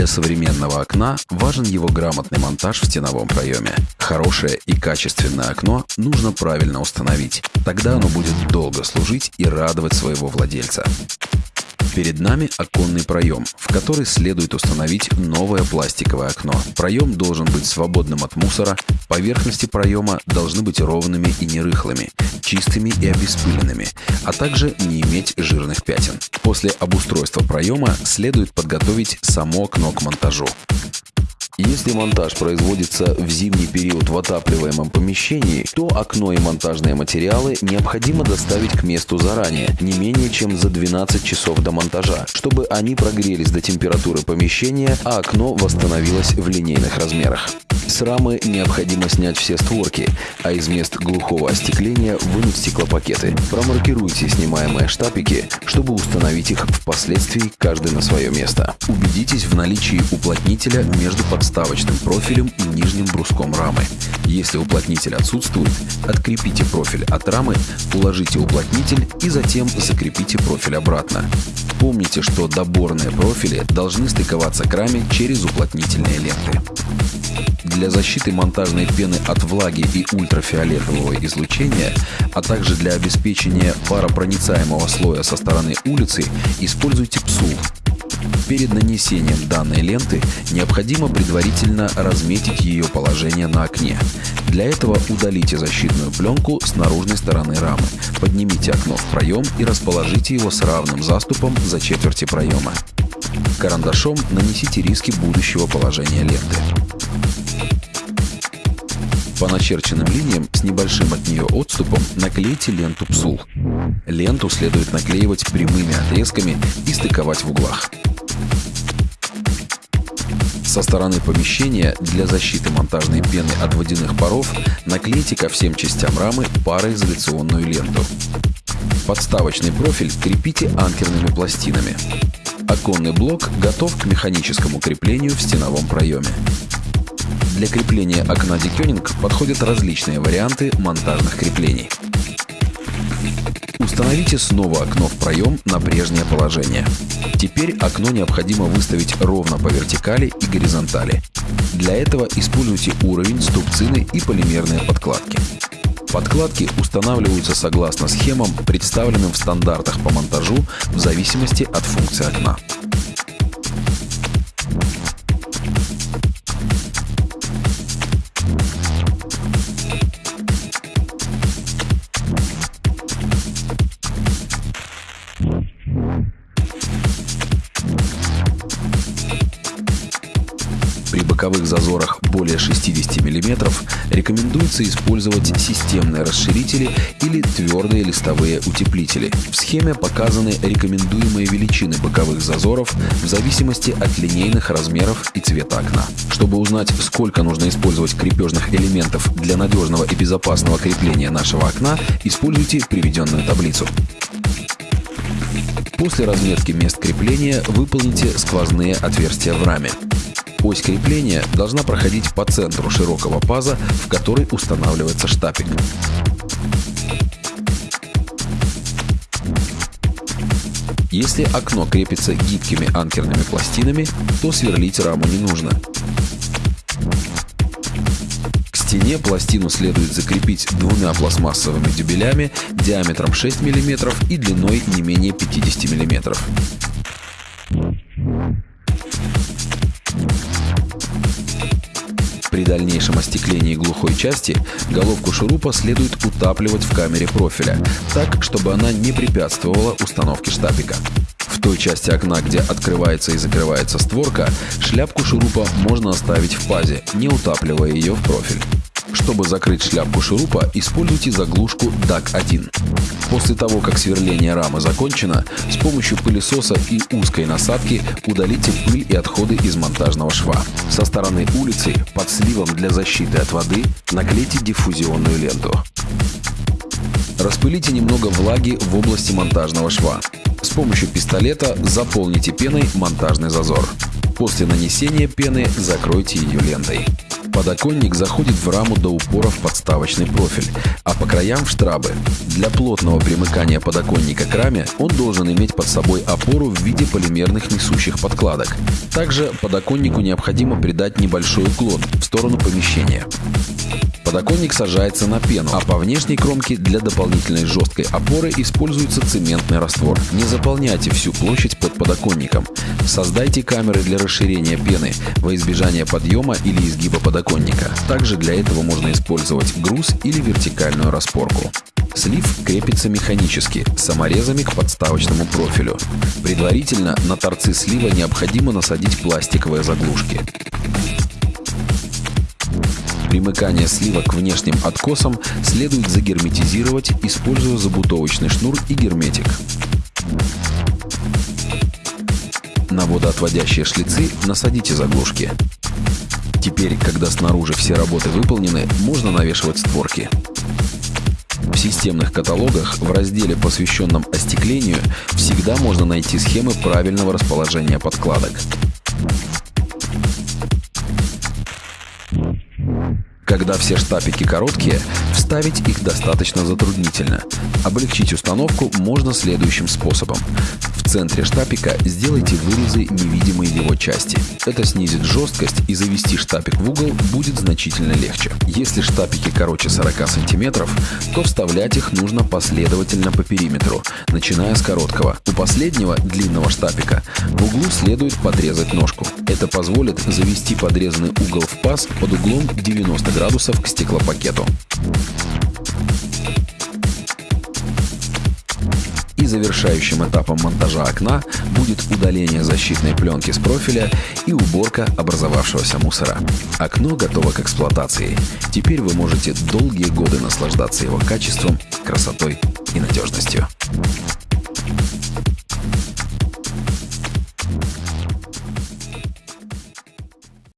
Для современного окна важен его грамотный монтаж в стеновом проеме. Хорошее и качественное окно нужно правильно установить. Тогда оно будет долго служить и радовать своего владельца. Перед нами оконный проем, в который следует установить новое пластиковое окно. Проем должен быть свободным от мусора, поверхности проема должны быть ровными и нерыхлыми, чистыми и обеспыленными, а также не иметь жирных пятен. После обустройства проема следует подготовить само окно к монтажу. Если монтаж производится в зимний период в отапливаемом помещении, то окно и монтажные материалы необходимо доставить к месту заранее, не менее чем за 12 часов до монтажа, чтобы они прогрелись до температуры помещения, а окно восстановилось в линейных размерах. С рамы необходимо снять все створки, а из мест глухого остекления вынуть стеклопакеты. Промаркируйте снимаемые штапики, чтобы установить их впоследствии каждый на свое место. Убедитесь в наличии уплотнителя между подставочным профилем и нижним бруском рамы. Если уплотнитель отсутствует, открепите профиль от рамы, уложите уплотнитель и затем закрепите профиль обратно. Помните, что доборные профили должны стыковаться к раме через уплотнительные ленты. Для защиты монтажной пены от влаги и ультрафиолетового излучения, а также для обеспечения паропроницаемого слоя со стороны улицы, используйте псул. Перед нанесением данной ленты необходимо предварительно разметить ее положение на окне. Для этого удалите защитную пленку с наружной стороны рамы, поднимите окно в проем и расположите его с равным заступом за четверти проема. Карандашом нанесите риски будущего положения ленты. По начерченным линиям с небольшим от нее отступом наклейте ленту псул. Ленту следует наклеивать прямыми отрезками и стыковать в углах. Со стороны помещения для защиты монтажной пены от водяных паров наклейте ко всем частям рамы пароизоляционную ленту. Подставочный профиль крепите анкерными пластинами. Оконный блок готов к механическому креплению в стеновом проеме. Для крепления окна Дикёнинг подходят различные варианты монтажных креплений. Установите снова окно в проем на прежнее положение. Теперь окно необходимо выставить ровно по вертикали и горизонтали. Для этого используйте уровень, ступцины и полимерные подкладки. Подкладки устанавливаются согласно схемам, представленным в стандартах по монтажу в зависимости от функции окна. Боковых зазорах более 60 мм рекомендуется использовать системные расширители или твердые листовые утеплители. В схеме показаны рекомендуемые величины боковых зазоров в зависимости от линейных размеров и цвета окна. Чтобы узнать, сколько нужно использовать крепежных элементов для надежного и безопасного крепления нашего окна, используйте приведенную таблицу. После разметки мест крепления выполните сквозные отверстия в раме. Ось крепления должна проходить по центру широкого паза, в который устанавливается штапик. Если окно крепится гибкими анкерными пластинами, то сверлить раму не нужно. К стене пластину следует закрепить двумя пластмассовыми дюбелями диаметром 6 мм и длиной не менее 50 мм. Дальнейшем остеклении глухой части головку шурупа следует утапливать в камере профиля, так, чтобы она не препятствовала установке штапика. В той части окна, где открывается и закрывается створка, шляпку шурупа можно оставить в пазе, не утапливая ее в профиль. Чтобы закрыть шляпку шурупа, используйте заглушку DAC-1. После того, как сверление рамы закончено, с помощью пылесоса и узкой насадки удалите пыль и отходы из монтажного шва. Со стороны улицы под сливом для защиты от воды наклейте диффузионную ленту. Распылите немного влаги в области монтажного шва. С помощью пистолета заполните пеной монтажный зазор. После нанесения пены закройте ее лентой. Подоконник заходит в раму до упора в подставочный профиль, а по краям в штрабы. Для плотного примыкания подоконника к раме он должен иметь под собой опору в виде полимерных несущих подкладок. Также подоконнику необходимо придать небольшой уклон в сторону помещения. Подоконник сажается на пену, а по внешней кромке для дополнительной жесткой опоры используется цементный раствор. Не заполняйте всю площадь под подоконником. Создайте камеры для расширения пены во избежание подъема или изгиба подоконника. Также для этого можно использовать груз или вертикальную распорку. Слив крепится механически, саморезами к подставочному профилю. Предварительно на торцы слива необходимо насадить пластиковые заглушки. Примыкание слива к внешним откосам следует загерметизировать, используя забутовочный шнур и герметик. На водоотводящие шлицы насадите заглушки. Теперь, когда снаружи все работы выполнены, можно навешивать створки. В системных каталогах в разделе, посвященном остеклению, всегда можно найти схемы правильного расположения подкладок. Когда все штапики короткие, вставить их достаточно затруднительно. Облегчить установку можно следующим способом. Центре штапика сделайте вырезы невидимой его части. Это снизит жесткость и завести штапик в угол будет значительно легче. Если штапики короче 40 см, то вставлять их нужно последовательно по периметру, начиная с короткого. У последнего длинного штапика в углу следует подрезать ножку. Это позволит завести подрезанный угол в паз под углом 90 градусов к стеклопакету. Завершающим этапом монтажа окна будет удаление защитной пленки с профиля и уборка образовавшегося мусора. Окно готово к эксплуатации. Теперь вы можете долгие годы наслаждаться его качеством, красотой и надежностью.